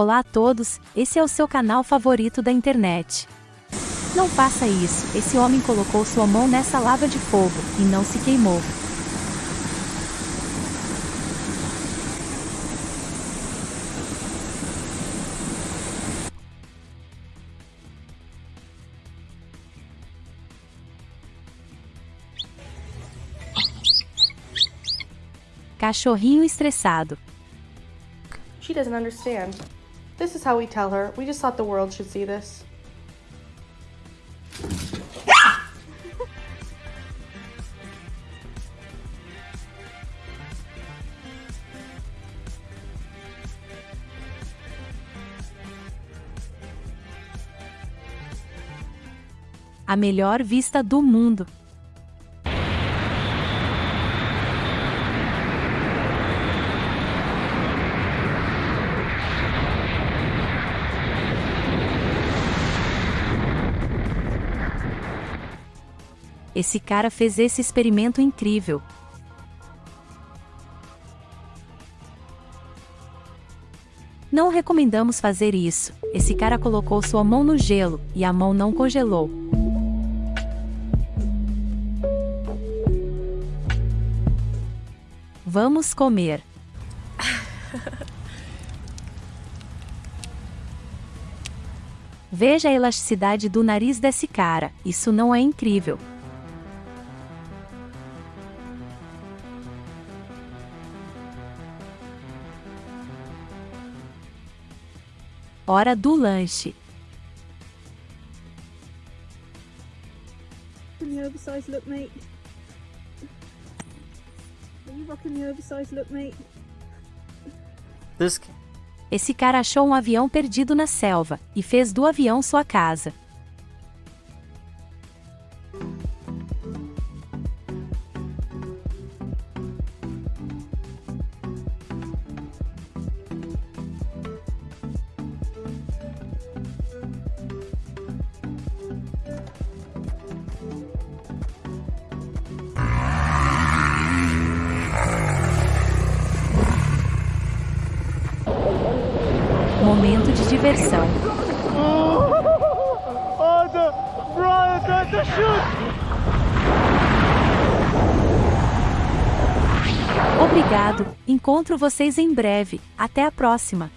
Olá a todos, esse é o seu canal favorito da internet. Não faça isso, esse homem colocou sua mão nessa lava de fogo, e não se queimou. Cachorrinho estressado. She doesn't understand. This is how we tell her. We just thought the world should see this. A melhor vista do mundo. Esse cara fez esse experimento incrível. Não recomendamos fazer isso. Esse cara colocou sua mão no gelo e a mão não congelou. Vamos comer. Veja a elasticidade do nariz desse cara, isso não é incrível. Hora do lanche. Rocking the oversized look, mate. Are you rocking the oversized look, mate? This Esse cara achou um avião perdido na selva e fez do avião sua casa. Momento de diversão. Oh, the Brian, the, the shoot! Obrigado, encontro vocês em breve. Até a próxima.